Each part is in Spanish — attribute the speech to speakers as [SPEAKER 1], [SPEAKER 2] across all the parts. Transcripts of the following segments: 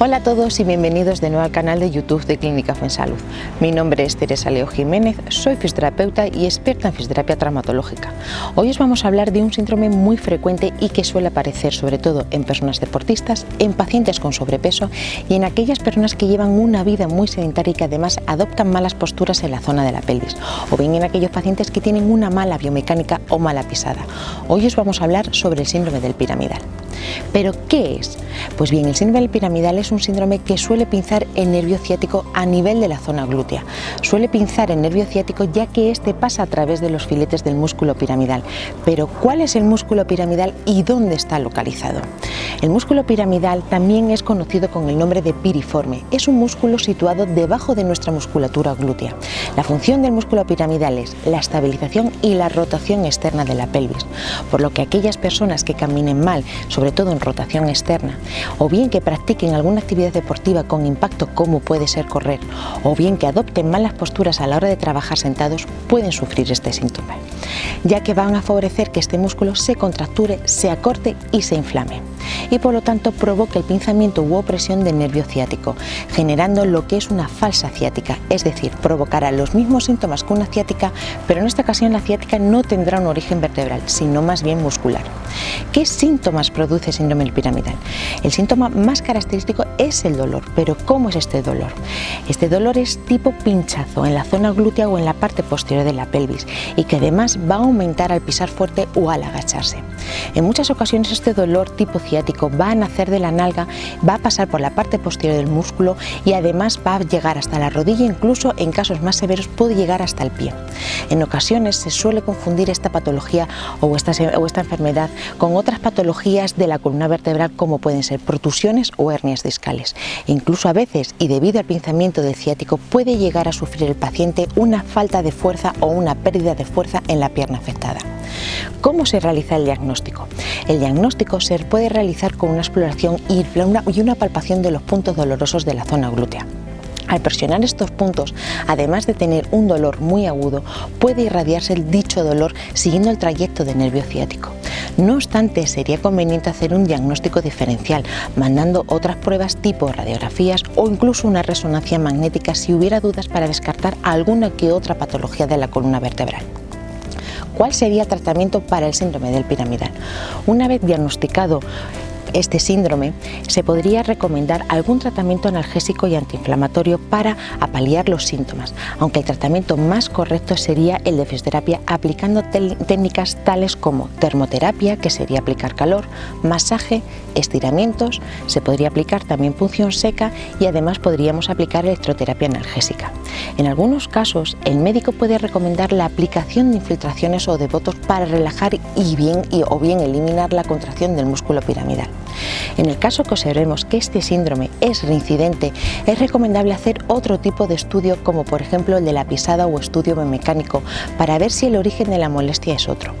[SPEAKER 1] Hola a todos y bienvenidos de nuevo al canal de YouTube de Clínica Fuensalud. Mi nombre es Teresa Leo Jiménez, soy fisioterapeuta y experta en fisioterapia traumatológica. Hoy os vamos a hablar de un síndrome muy frecuente y que suele aparecer sobre todo en personas deportistas, en pacientes con sobrepeso y en aquellas personas que llevan una vida muy sedentaria y que además adoptan malas posturas en la zona de la pelvis, o bien en aquellos pacientes que tienen una mala biomecánica o mala pisada. Hoy os vamos a hablar sobre el síndrome del piramidal. ¿Pero qué es? Pues bien, el síndrome piramidal es un síndrome que suele pinzar el nervio ciático a nivel de la zona glútea. Suele pinzar el nervio ciático ya que este pasa a través de los filetes del músculo piramidal. Pero ¿cuál es el músculo piramidal y dónde está localizado? El músculo piramidal también es conocido con el nombre de piriforme. Es un músculo situado debajo de nuestra musculatura glútea. La función del músculo piramidal es la estabilización y la rotación externa de la pelvis, por lo que aquellas personas que caminen mal, sobre todo en rotación externa, o bien que practiquen alguna actividad deportiva con impacto como puede ser correr, o bien que adopten malas posturas a la hora de trabajar sentados, pueden sufrir este síntoma, ya que van a favorecer que este músculo se contracture, se acorte y se inflame y por lo tanto provoca el pinzamiento u opresión del nervio ciático, generando lo que es una falsa ciática, es decir, provocará los mismos síntomas que una ciática, pero en esta ocasión la ciática no tendrá un origen vertebral, sino más bien muscular. ¿Qué síntomas produce el síndrome piramidal? El síntoma más característico es el dolor, pero ¿cómo es este dolor? Este dolor es tipo pinchazo en la zona glútea o en la parte posterior de la pelvis y que además va a aumentar al pisar fuerte o al agacharse. En muchas ocasiones este dolor tipo ciático va a nacer de la nalga, va a pasar por la parte posterior del músculo y además va a llegar hasta la rodilla, incluso en casos más severos puede llegar hasta el pie. En ocasiones se suele confundir esta patología o esta, enfermedad con otras patologías de la columna vertebral como pueden ser protusiones o hernias discales. Incluso a veces, y debido al pinzamiento del ciático, puede llegar a sufrir el paciente una falta de fuerza o una pérdida de fuerza en la pierna afectada. ¿Cómo se realiza el diagnóstico? El diagnóstico se puede realizar con una exploración y una palpación de los puntos dolorosos de la zona glútea. Al presionar estos puntos, además de tener un dolor muy agudo, puede irradiarse el dicho dolor siguiendo el trayecto del nervio ciático. No obstante, sería conveniente hacer un diagnóstico diferencial, mandando otras pruebas tipo radiografías o incluso una resonancia magnética si hubiera dudas para descartar alguna que otra patología de la columna vertebral. ¿Cuál sería el tratamiento para el síndrome del piramidal? Una vez diagnosticado este síndrome, se podría recomendar algún tratamiento analgésico y antiinflamatorio para apaliar los síntomas, aunque el tratamiento más correcto sería el de fisioterapia aplicando técnicas tales como termoterapia, que sería aplicar calor, masaje, estiramientos, se podría aplicar también punción seca y además podríamos aplicar electroterapia analgésica. En algunos casos, el médico puede recomendar la aplicación de infiltraciones o de botos para relajar y bien, y, o bien eliminar la contracción del músculo piramidal. En el caso que observemos que este síndrome es reincidente, es recomendable hacer otro tipo de estudio como por ejemplo el de la pisada o estudio biomecánico para ver si el origen de la molestia es otro.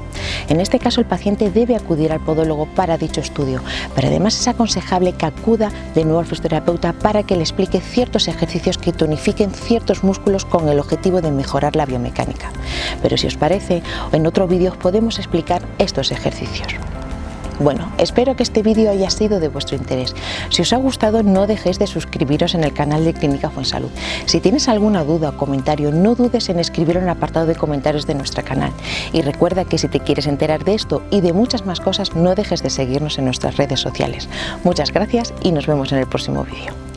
[SPEAKER 1] En este caso el paciente debe acudir al podólogo para dicho estudio, pero además es aconsejable que acuda de nuevo al fisioterapeuta para que le explique ciertos ejercicios que tonifiquen ciertos músculos con el objetivo de mejorar la biomecánica. Pero si os parece, en otro vídeo podemos explicar estos ejercicios. Bueno, espero que este vídeo haya sido de vuestro interés. Si os ha gustado, no dejéis de suscribiros en el canal de Clínica Fuensalud. Si tienes alguna duda o comentario, no dudes en escribirlo en el apartado de comentarios de nuestro canal. Y recuerda que si te quieres enterar de esto y de muchas más cosas, no dejes de seguirnos en nuestras redes sociales. Muchas gracias y nos vemos en el próximo vídeo.